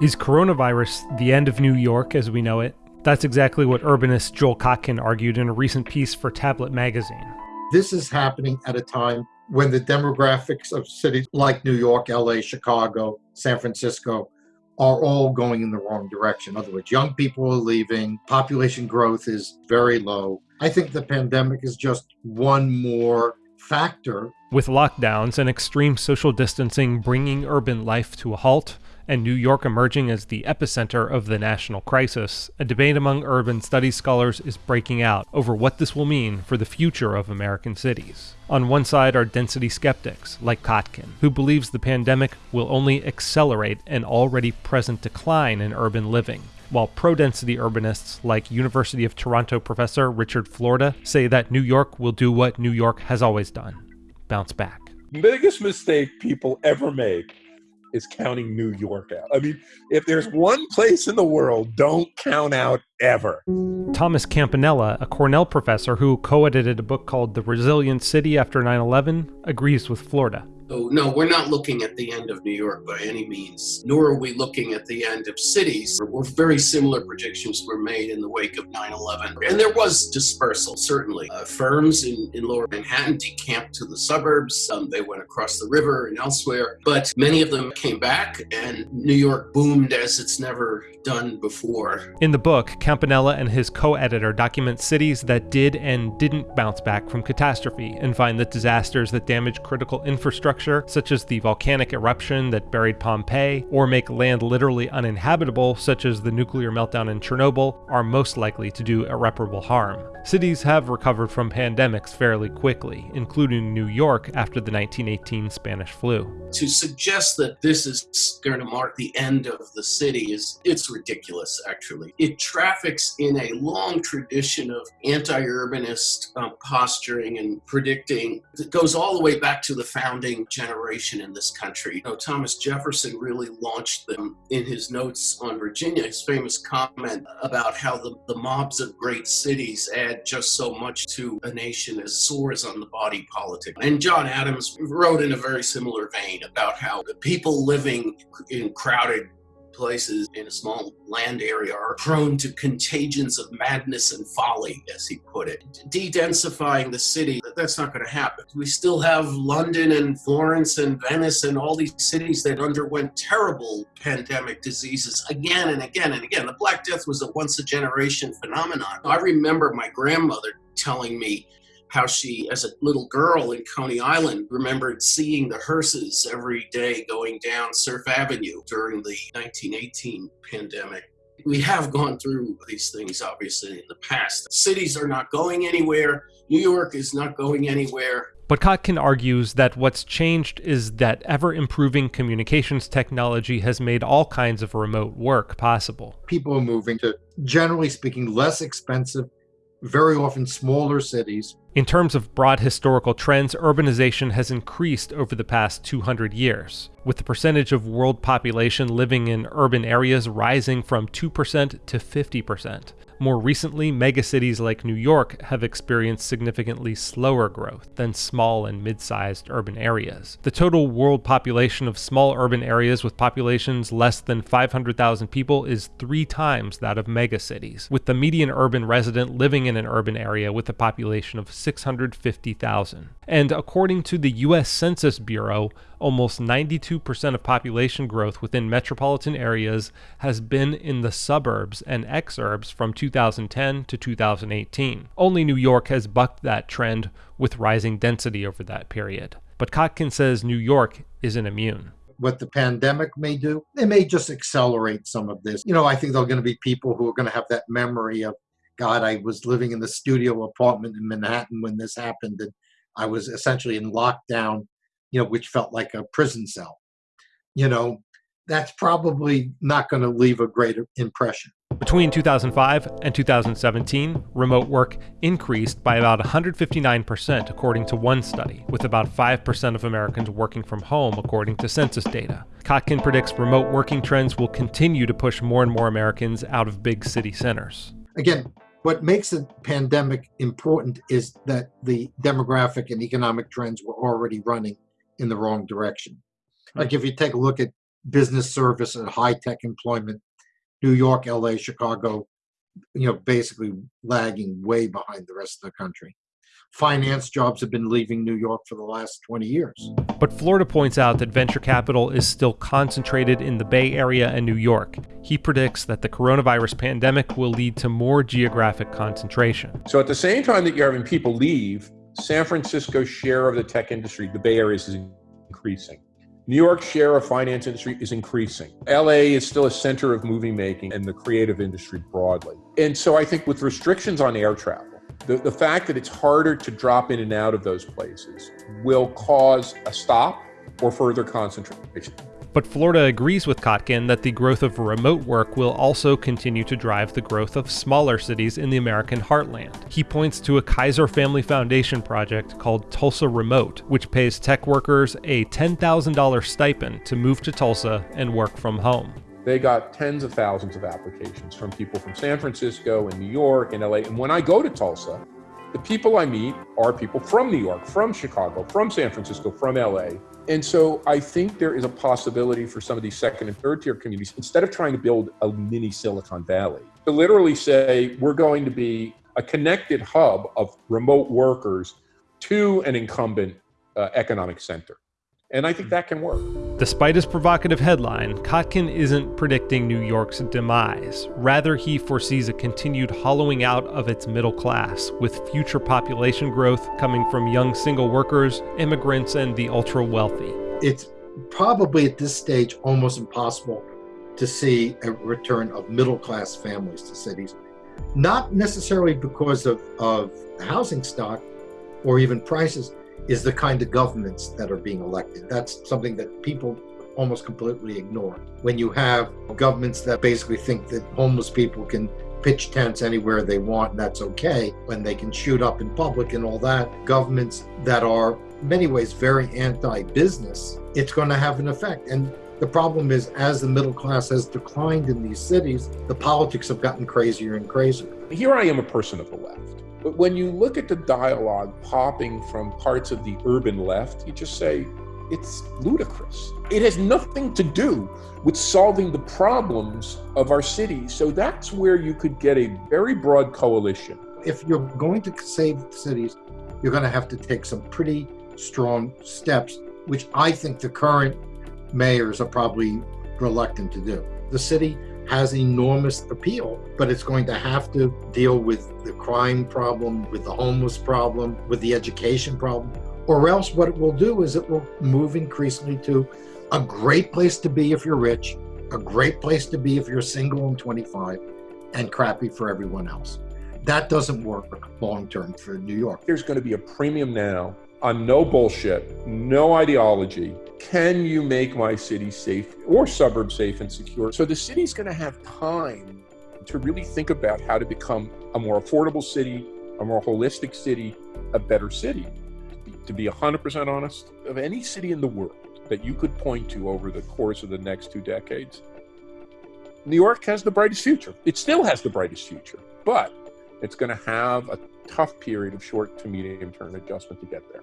Is coronavirus the end of New York as we know it? That's exactly what urbanist Joel Kotkin argued in a recent piece for Tablet magazine. This is happening at a time when the demographics of cities like New York, LA, Chicago, San Francisco are all going in the wrong direction. In other words, young people are leaving, population growth is very low. I think the pandemic is just one more factor. With lockdowns and extreme social distancing bringing urban life to a halt, and New York emerging as the epicenter of the national crisis, a debate among urban studies scholars is breaking out over what this will mean for the future of American cities. On one side are density skeptics, like Kotkin, who believes the pandemic will only accelerate an already present decline in urban living, while pro-density urbanists like University of Toronto professor Richard Florida say that New York will do what New York has always done, bounce back. Biggest mistake people ever make is counting New York out. I mean, if there's one place in the world, don't count out ever. Thomas Campanella, a Cornell professor who co edited a book called The Resilient City After 9 11, agrees with Florida. So, no, we're not looking at the end of New York by any means, nor are we looking at the end of cities. We're very similar predictions were made in the wake of 9 11. And there was dispersal, certainly. Uh, firms in, in lower Manhattan decamped to the suburbs, um, they went across the river and elsewhere, but many of them came back, and New York boomed as it's never done before. In the book, Campanella and his co editor document cities that did and didn't bounce back from catastrophe and find that disasters that damaged critical infrastructure structure, such as the volcanic eruption that buried Pompeii, or make land literally uninhabitable, such as the nuclear meltdown in Chernobyl, are most likely to do irreparable harm. Cities have recovered from pandemics fairly quickly, including New York after the 1918 Spanish flu. To suggest that this is going to mark the end of the city is it's ridiculous actually. It traffics in a long tradition of anti-urbanist um, posturing and predicting that goes all the way back to the founding generation in this country. You know, Thomas Jefferson really launched them in his notes on Virginia, his famous comment about how the, the mobs of great cities add just so much to a nation as sores on the body politic. And John Adams wrote in a very similar vein about how the people living in crowded places in a small land area are prone to contagions of madness and folly, as he put it. De-densifying the city, that's not going to happen. We still have London and Florence and Venice and all these cities that underwent terrible pandemic diseases again and again and again. The Black Death was a once a generation phenomenon. I remember my grandmother telling me how she, as a little girl in Coney Island, remembered seeing the hearses every day going down Surf Avenue during the 1918 pandemic. We have gone through these things, obviously, in the past. Cities are not going anywhere. New York is not going anywhere. But Kotkin argues that what's changed is that ever improving communications technology has made all kinds of remote work possible. People are moving to, generally speaking, less expensive, very often smaller cities in terms of broad historical trends, urbanization has increased over the past 200 years, with the percentage of world population living in urban areas rising from 2% to 50%. More recently, megacities like New York have experienced significantly slower growth than small and mid-sized urban areas. The total world population of small urban areas with populations less than 500,000 people is three times that of megacities, with the median urban resident living in an urban area with a population of 650,000. And according to the US Census Bureau, almost 92% of population growth within metropolitan areas has been in the suburbs and exurbs from 2010 to 2018. Only New York has bucked that trend with rising density over that period. But Kotkin says New York isn't immune what the pandemic may do. It may just accelerate some of this. You know, I think there are going to be people who are going to have that memory of, God, I was living in the studio apartment in Manhattan when this happened, and I was essentially in lockdown you know, which felt like a prison cell. You know, that's probably not going to leave a great impression. Between 2005 and 2017, remote work increased by about 159%, according to one study, with about 5% of Americans working from home, according to census data. Kotkin predicts remote working trends will continue to push more and more Americans out of big city centers. Again, what makes the pandemic important is that the demographic and economic trends were already running in the wrong direction. Like if you take a look at business service and high tech employment. New York, LA, Chicago, you know, basically lagging way behind the rest of the country. Finance jobs have been leaving New York for the last 20 years. But Florida points out that venture capital is still concentrated in the Bay Area and New York. He predicts that the coronavirus pandemic will lead to more geographic concentration. So at the same time that you're having people leave, San Francisco's share of the tech industry, the Bay Area, is increasing. New York's share of finance industry is increasing. LA is still a center of movie making and the creative industry broadly. And so I think with restrictions on air travel, the, the fact that it's harder to drop in and out of those places will cause a stop or further concentration. But Florida agrees with Kotkin that the growth of remote work will also continue to drive the growth of smaller cities in the American heartland. He points to a Kaiser Family Foundation project called Tulsa Remote, which pays tech workers a $10,000 stipend to move to Tulsa and work from home. They got tens of thousands of applications from people from San Francisco and New York and LA. And when I go to Tulsa, the people I meet are people from New York, from Chicago, from San Francisco, from LA. And so I think there is a possibility for some of these second and third tier communities, instead of trying to build a mini Silicon Valley, to literally say we're going to be a connected hub of remote workers to an incumbent uh, economic center. And I think that can work. Despite his provocative headline, Kotkin isn't predicting New York's demise. Rather, he foresees a continued hollowing out of its middle class, with future population growth coming from young single workers, immigrants, and the ultra wealthy. It's probably at this stage almost impossible to see a return of middle class families to cities. Not necessarily because of, of housing stock or even prices, is the kind of governments that are being elected. That's something that people almost completely ignore. When you have governments that basically think that homeless people can pitch tents anywhere they want and that's okay, when they can shoot up in public and all that, governments that are many ways very anti-business, it's going to have an effect. And the problem is, as the middle class has declined in these cities, the politics have gotten crazier and crazier. Here I am a person of the left. But when you look at the dialogue popping from parts of the urban left, you just say, it's ludicrous. It has nothing to do with solving the problems of our cities. So that's where you could get a very broad coalition. If you're going to save cities, you're going to have to take some pretty strong steps, which I think the current mayors are probably reluctant to do. The city has enormous appeal, but it's going to have to deal with the crime problem, with the homeless problem, with the education problem, or else what it will do is it will move increasingly to a great place to be if you're rich, a great place to be if you're single and 25, and crappy for everyone else. That doesn't work long term for New York. There's going to be a premium now on no bullshit, no ideology. Can you make my city safe or suburb safe and secure? So the city's going to have time to really think about how to become a more affordable city, a more holistic city, a better city. To be 100% honest, of any city in the world that you could point to over the course of the next two decades, New York has the brightest future. It still has the brightest future, but it's going to have a tough period of short to medium term adjustment to get there.